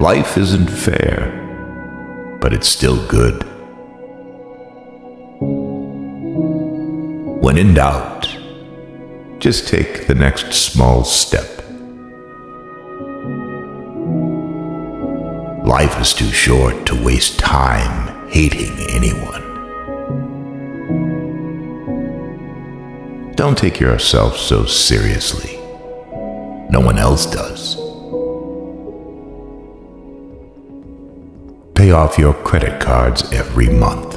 Life isn't fair, but it's still good. When in doubt, just take the next small step. Life is too short to waste time hating anyone. Don't take yourself so seriously. No one else does. Pay off your credit cards every month.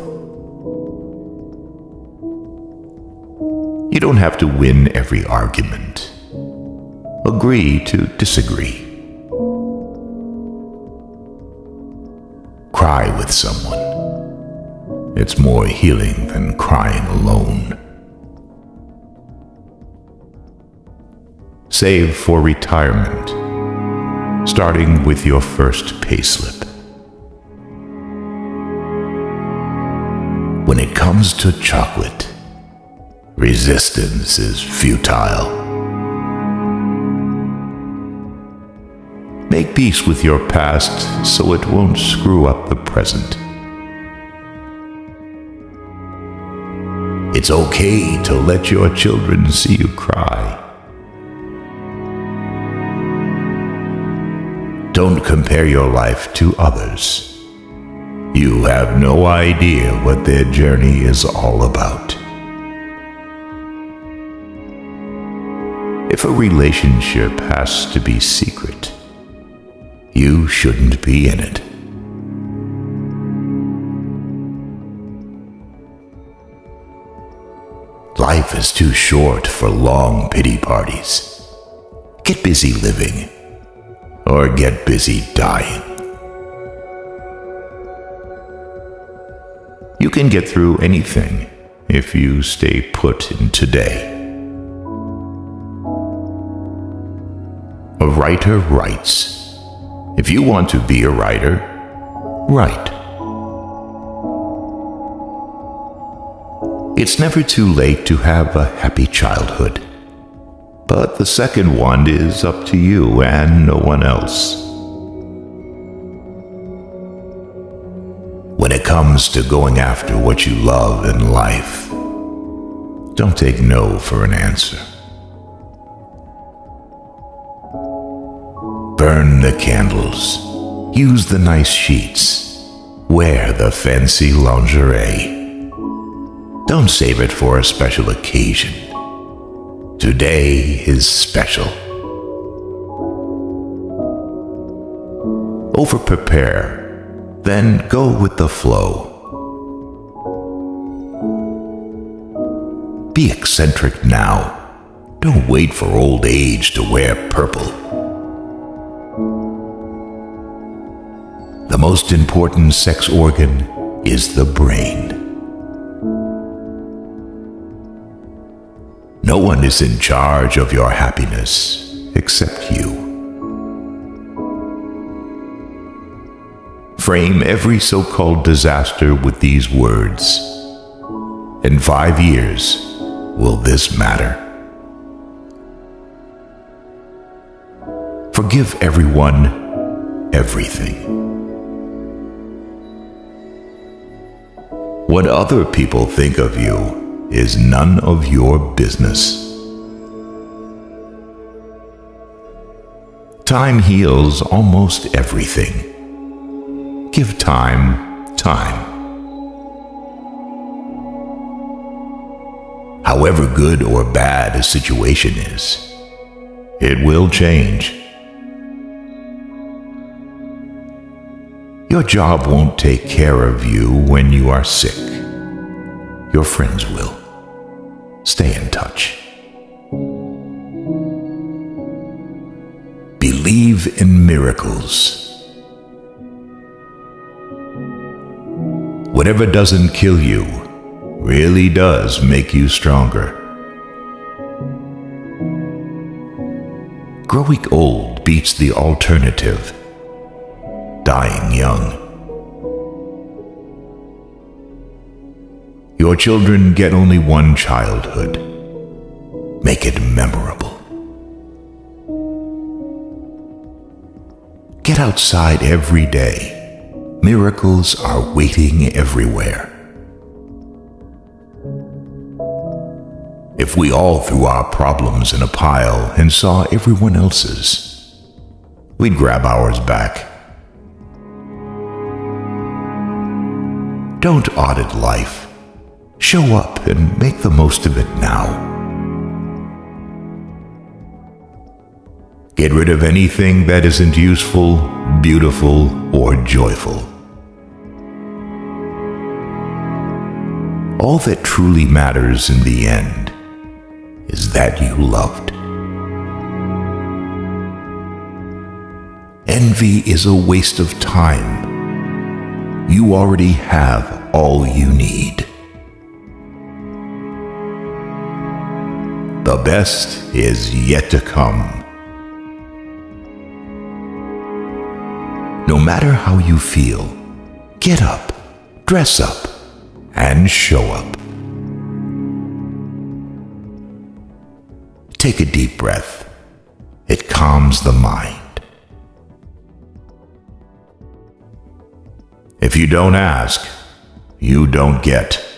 You don't have to win every argument. Agree to disagree. Cry with someone. It's more healing than crying alone. Save for retirement, starting with your first payslip. When it comes to chocolate, resistance is futile. Make peace with your past so it won't screw up the present. It's okay to let your children see you cry. Don't compare your life to others. You have no idea what their journey is all about. If a relationship has to be secret, you shouldn't be in it. Life is too short for long pity parties. Get busy living, or get busy dying. You can get through anything if you stay put in today. A writer writes. If you want to be a writer, write. It's never too late to have a happy childhood. But the second one is up to you and no one else. When it comes to going after what you love in life, don't take no for an answer. Burn the candles. Use the nice sheets. Wear the fancy lingerie. Don't save it for a special occasion. Today is special. Over prepare, then go with the flow. Be eccentric now. Don't wait for old age to wear purple. The most important sex organ is the brain. No one is in charge of your happiness except you. Frame every so called disaster with these words. In five years, will this matter? Forgive everyone everything. What other people think of you is none of your business. Time heals almost everything. Give time time. However good or bad a situation is, it will change. Your job won't take care of you when you are sick. Your friends will. Stay in touch. Believe in miracles. Whatever doesn't kill you really does make you stronger. Growing old beats the alternative dying young. Your children get only one childhood. Make it memorable. Get outside every day. Miracles are waiting everywhere. If we all threw our problems in a pile and saw everyone else's, we'd grab ours back. Don't audit life. Show up and make the most of it now. Get rid of anything that isn't useful, beautiful, or joyful. All that truly matters in the end is that you loved. Envy is a waste of time. You already have all you need. The best is yet to come. No matter how you feel, get up, dress up, and show up. Take a deep breath. It calms the mind. If you don't ask, you don't get.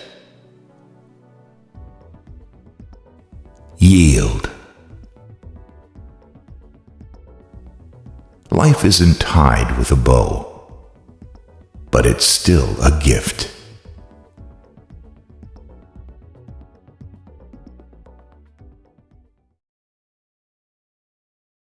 Yield. Life isn't tied with a bow, but it's still a gift.